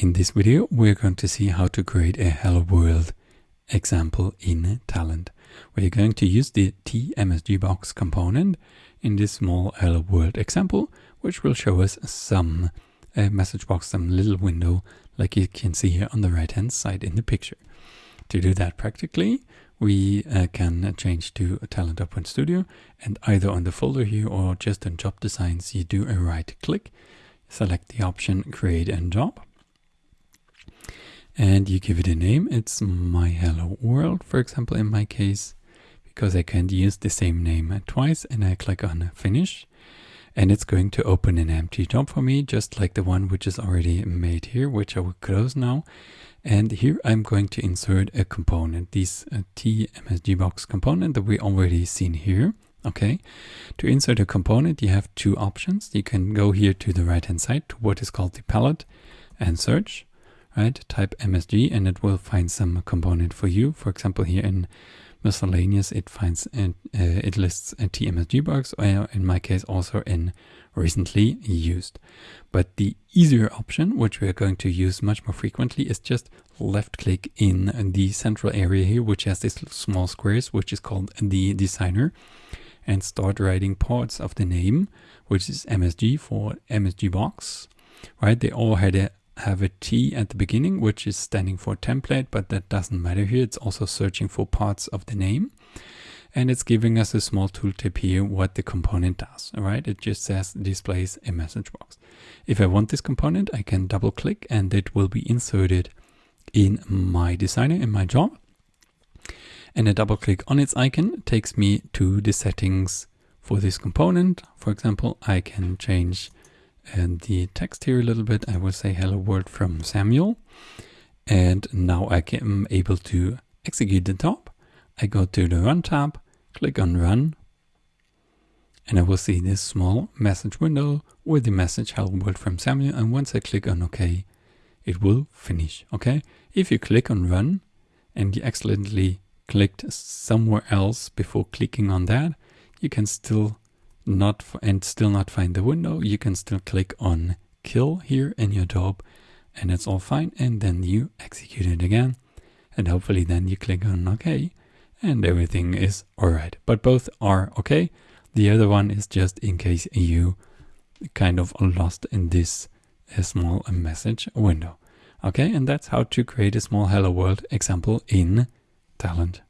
In this video, we're going to see how to create a Hello World example in Talend. We're going to use the TMSGBox component in this small Hello World example, which will show us some uh, message box, some little window, like you can see here on the right hand side in the picture. To do that practically, we uh, can change to Talend Open Studio and either on the folder here or just in job designs, you do a right click, select the option create a job and you give it a name. It's my hello world, for example, in my case, because I can't use the same name twice and I click on finish and it's going to open an empty job for me, just like the one which is already made here, which I will close now. And here I'm going to insert a component, this uh, TMSGBox component that we already seen here. Okay, to insert a component, you have two options. You can go here to the right hand side to what is called the palette and search right? Type MSG and it will find some component for you. For example, here in miscellaneous, it finds and uh, it lists a TMSGBox, or in my case also in recently used. But the easier option, which we are going to use much more frequently, is just left click in the central area here, which has these small squares, which is called the designer, and start writing parts of the name, which is MSG for MSG box, right? They all had a have a T at the beginning, which is standing for template, but that doesn't matter here. It's also searching for parts of the name. And it's giving us a small tooltip here what the component does, all right? It just says displays a message box. If I want this component, I can double click and it will be inserted in my designer, in my job. And a double click on its icon takes me to the settings for this component. For example, I can change and the text here a little bit. I will say hello world from Samuel. And now I am able to execute the top. I go to the run tab, click on run, and I will see this small message window with the message hello world from Samuel. And once I click on OK, it will finish. Okay. If you click on run and you accidentally clicked somewhere else before clicking on that, you can still not and still not find the window, you can still click on kill here in your job and it's all fine. And then you execute it again. And hopefully then you click on OK and everything is all right. But both are okay. The other one is just in case you kind of lost in this uh, small message window. Okay, and that's how to create a small hello world example in Talend.